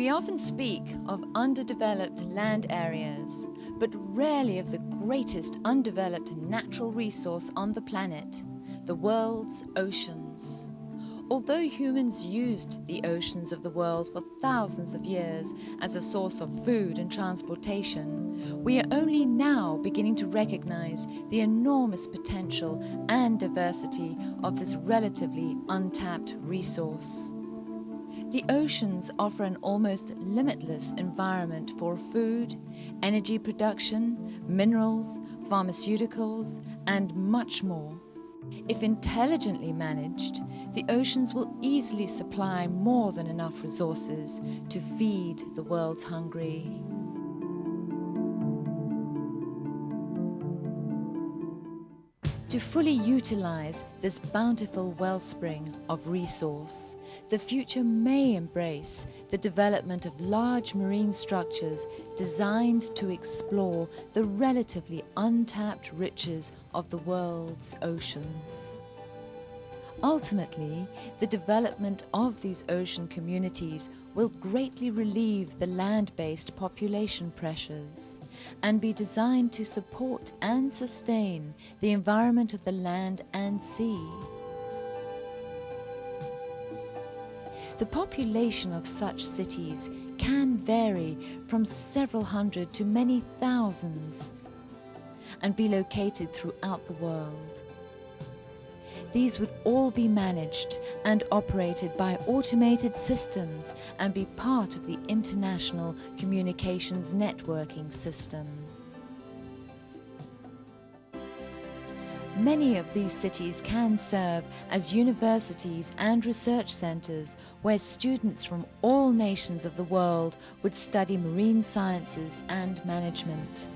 We often speak of underdeveloped land areas, but rarely of the greatest undeveloped natural resource on the planet, the world's oceans. Although humans used the oceans of the world for thousands of years as a source of food and transportation, we are only now beginning to recognize the enormous potential and diversity of this relatively untapped resource. The oceans offer an almost limitless environment for food, energy production, minerals, pharmaceuticals, and much more. If intelligently managed, the oceans will easily supply more than enough resources to feed the world's hungry. To fully utilize this bountiful wellspring of resource, the future may embrace the development of large marine structures designed to explore the relatively untapped riches of the world's oceans. Ultimately, the development of these ocean communities will greatly relieve the land-based population pressures and be designed to support and sustain the environment of the land and sea. The population of such cities can vary from several hundred to many thousands and be located throughout the world. These would all be managed and operated by automated systems and be part of the international communications networking system. Many of these cities can serve as universities and research centres where students from all nations of the world would study marine sciences and management.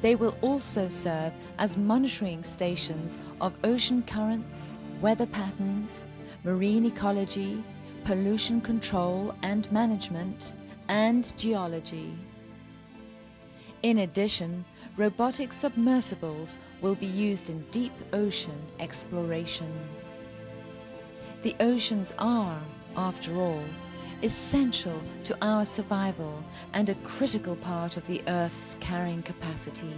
They will also serve as monitoring stations of ocean currents, weather patterns, marine ecology, pollution control and management, and geology. In addition, robotic submersibles will be used in deep ocean exploration. The oceans are, after all, essential to our survival and a critical part of the Earth's carrying capacity.